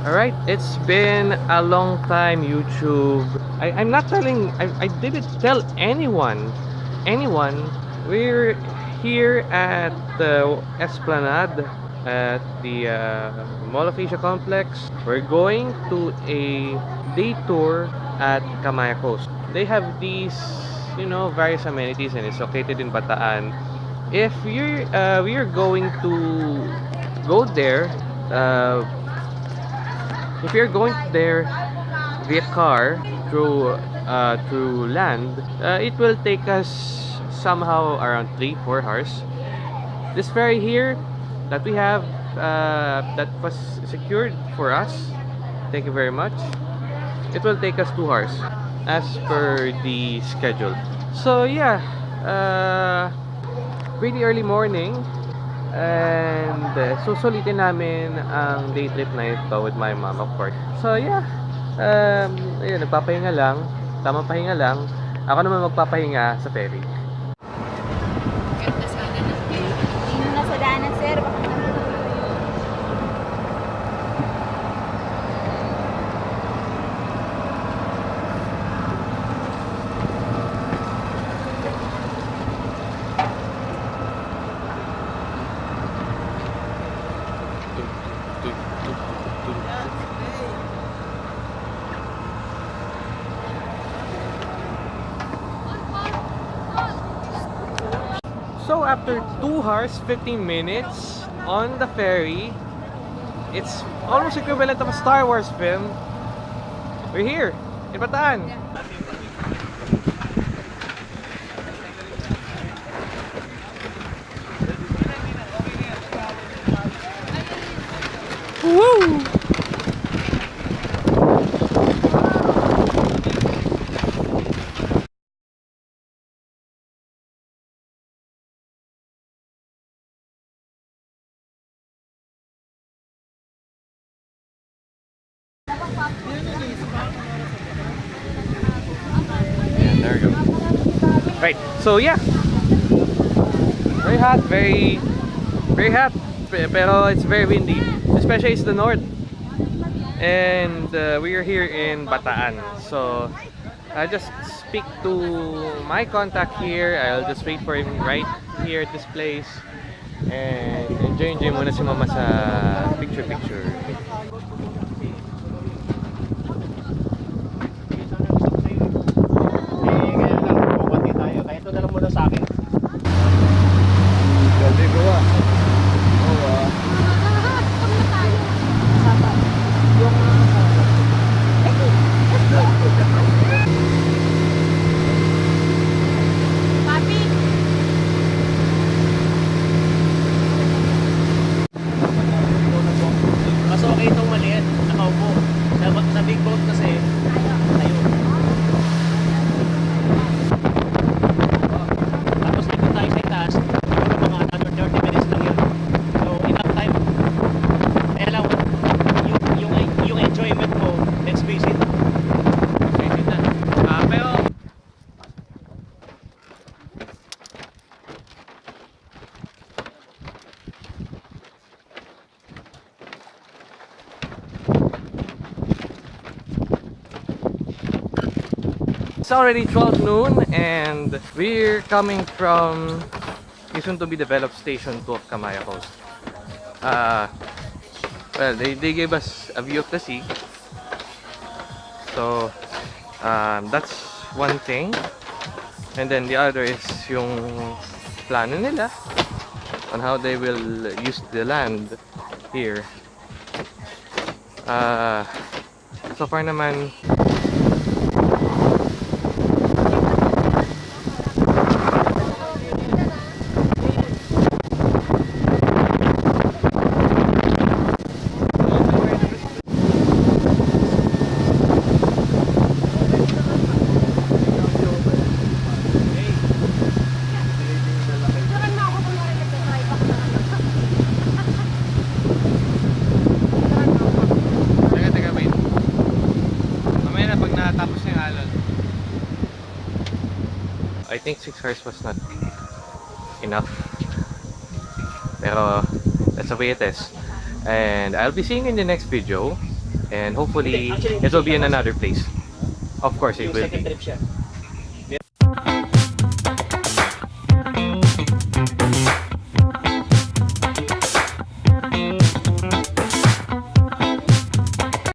Alright, it's been a long time YouTube. I, I'm not telling, I, I didn't tell anyone, anyone. We're here at the Esplanade at the uh, Mall of Asia Complex. We're going to a day tour at Kamaya Coast. They have these, you know, various amenities and it's located in Bataan. If you're, uh, we are going to go there, uh, if you're going there via car through uh, through land uh, it will take us somehow around 3-4 hours. This ferry here that we have uh, that was secured for us thank you very much. It will take us 2 hours as per the schedule. So yeah uh, pretty early morning And uh, susulitin namin ang day trip na ito with my mom of course. So yeah, um, ayun, nagpapahinga lang. Tamang pahinga lang. Ako naman magpapahinga sa ferry. Ganda sana ng view. So after 2 hours 15 minutes on the ferry, it's almost equivalent of a Star Wars film. We're here in Bataan. Right. So yeah. Very hot, very very hot. pe- Pero it's very windy. Especially it's the north. And uh, we are here in Bataan. So I just speak to my contact here. I'll just wait for him right here at this place. And enjoy enjoy muna si mama sa picture picture. It's already 12 noon and we're coming from the soon to be developed station 2 of Kamaya Coast. Uh, well, they, they gave us a view of the sea. So, um, that's one thing. And then the other is yung plano nila on how they will use the land here. Uh, so far naman, Mamaya na pag natapos na yung alon. I think 6 hours was not enough. Pero that's the way it is. And I'll be seeing you in the next video. And hopefully, it will be in another place. Of course, it will second be. trip siya.